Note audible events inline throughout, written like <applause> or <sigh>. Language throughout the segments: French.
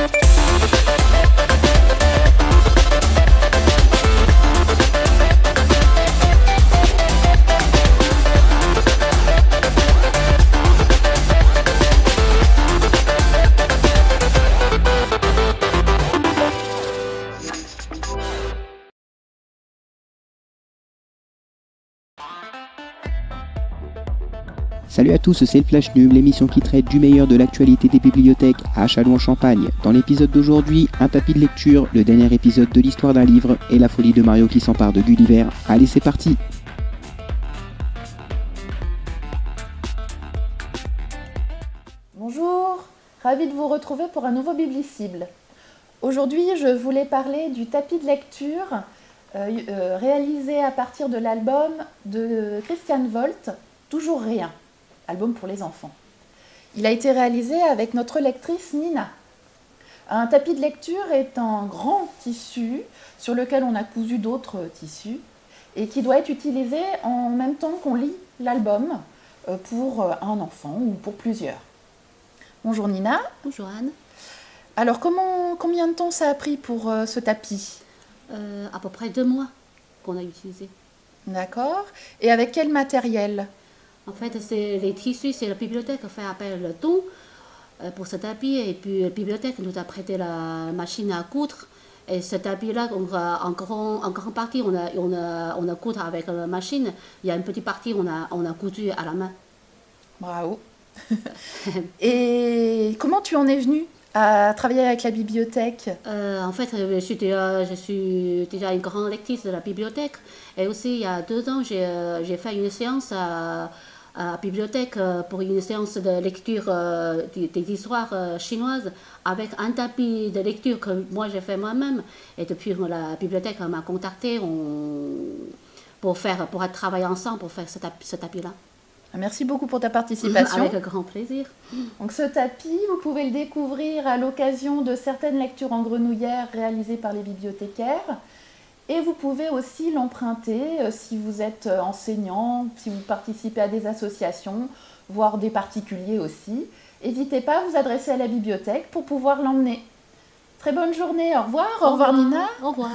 Thank Salut à tous, c'est le Flash Nub, l'émission qui traite du meilleur de l'actualité des bibliothèques à Châlons-en-Champagne. Dans l'épisode d'aujourd'hui, un tapis de lecture, le dernier épisode de l'histoire d'un livre et la folie de Mario qui s'empare de Gulliver. Allez, c'est parti Bonjour, ravi de vous retrouver pour un nouveau Biblicible. Aujourd'hui, je voulais parler du tapis de lecture euh, euh, réalisé à partir de l'album de Christian Volt, Toujours rien album pour les enfants. Il a été réalisé avec notre lectrice Nina. Un tapis de lecture est un grand tissu sur lequel on a cousu d'autres tissus et qui doit être utilisé en même temps qu'on lit l'album euh, pour euh, un enfant ou pour plusieurs. Bonjour Nina. Bonjour Anne. Alors comment, combien de temps ça a pris pour euh, ce tapis? À peu près deux mois qu'on a utilisé. D'accord. Et avec quel matériel? En fait, c'est les tissus, c'est la bibliothèque qui fait appel le don euh, pour ce tapis. Et puis la bibliothèque nous a prêté la machine à coudre. Et ce tapis-là, en, grand, en grande partie, on a, on, a, on a coudre avec la machine. Il y a une petite partie, on a, on a cousu à la main. Bravo. <laughs> et comment tu en es venu à travailler avec la bibliothèque euh, En fait, je suis, déjà, je suis déjà une grande lectrice de la bibliothèque. Et aussi, il y a deux ans, j'ai euh, fait une séance à la bibliothèque euh, pour une séance de lecture euh, des histoires euh, chinoises avec un tapis de lecture que moi j'ai fait moi-même. Et depuis la bibliothèque m'a contacté pour, faire, pour travailler ensemble pour faire ce tapis-là. Merci beaucoup pour ta participation. Avec grand plaisir. Donc ce tapis, vous pouvez le découvrir à l'occasion de certaines lectures en grenouillère réalisées par les bibliothécaires. Et vous pouvez aussi l'emprunter euh, si vous êtes euh, enseignant, si vous participez à des associations, voire des particuliers aussi. N'hésitez pas à vous adresser à la bibliothèque pour pouvoir l'emmener. Très bonne journée, au revoir. Au, revoir Nina. Au revoir.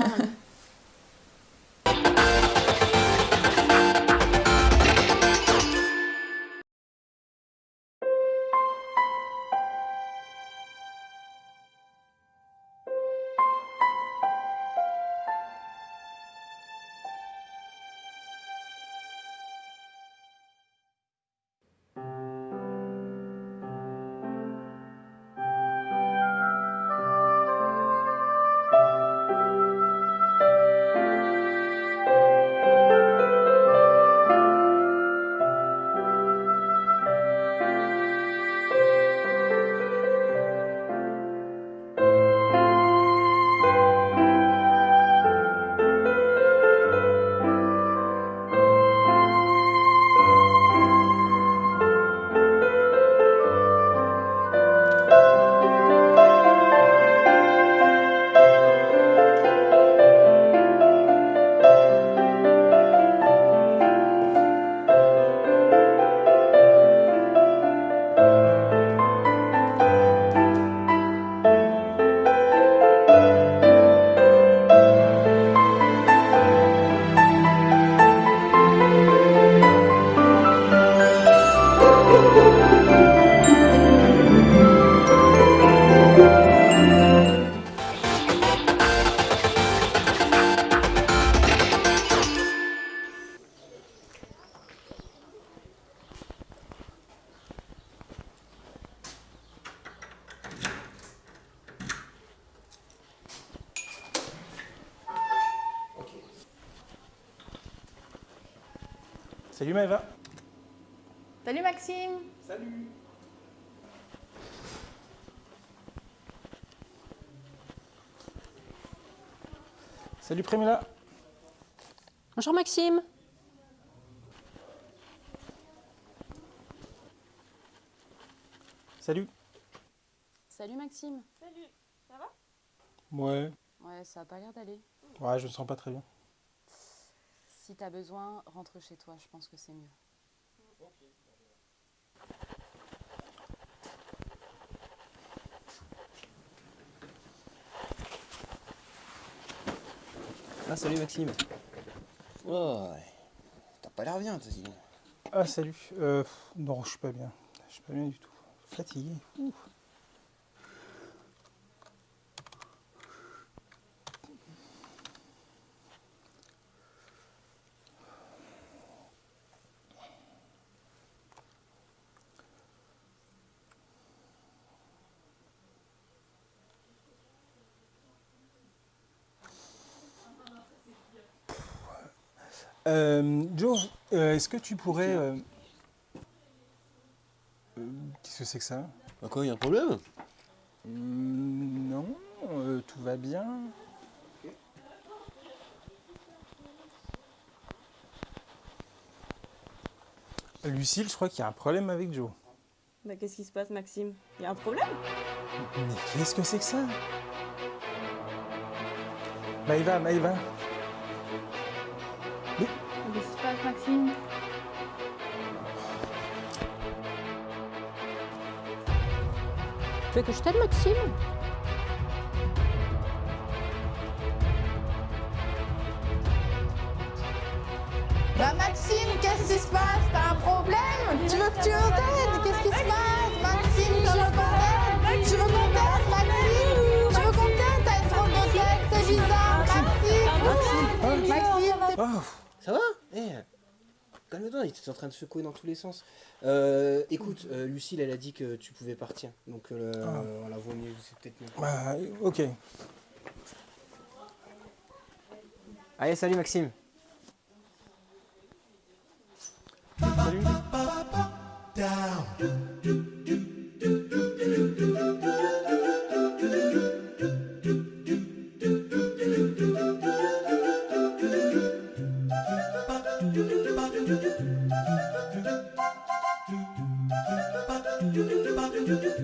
Salut Maëva. Salut Maxime. Salut. Salut Prémila. Bonjour Maxime. Salut. Salut Maxime. Salut, ça va? Ouais. Ouais, ça a pas l'air d'aller. Ouais, je me sens pas très bien si tu as besoin, rentre chez toi, je pense que c'est mieux. Ah salut Maxime. Oh, T'as pas l'air bien, t'as dit. Ah salut. Euh, non, je suis pas bien. Je suis pas bien du tout. Fatigué. Euh, Joe, euh, est-ce que tu pourrais... euh, euh, Qu'est-ce que c'est que ça? Bah quoi, y a un problème? Hmm, Non, euh, tout va bien. Lucille, je crois qu'il y a un problème avec Joe. Bah qu'est-ce qui se passe Maxime? Y a un problème? Mais qu'est-ce que c'est que ça? Maïva, Maïva. Tu veux que je t'aide, Maxime? Bah Maxime, qu'est-ce qui se passe? T'as un problème? Tu veux que tu nous t'aides? Qu'est-ce qui se passe? Maxime, tu veux qu'on t'aide Tu veux qu'on t'aide, Maxime? Tu veux qu'on t'aide? T'as une trop de tête, c'est bizarre. Maxime Maxime, Oh, Ça va? Eh Calme-toi, il était en train de secouer dans tous les sens. Euh, écoute, euh, Lucille, elle a dit que tu pouvais partir. Donc, euh, Ah. voilà, vaut mieux, c'est peut-être mieux. bah, ok. Allez, salut Maxime. cü cü.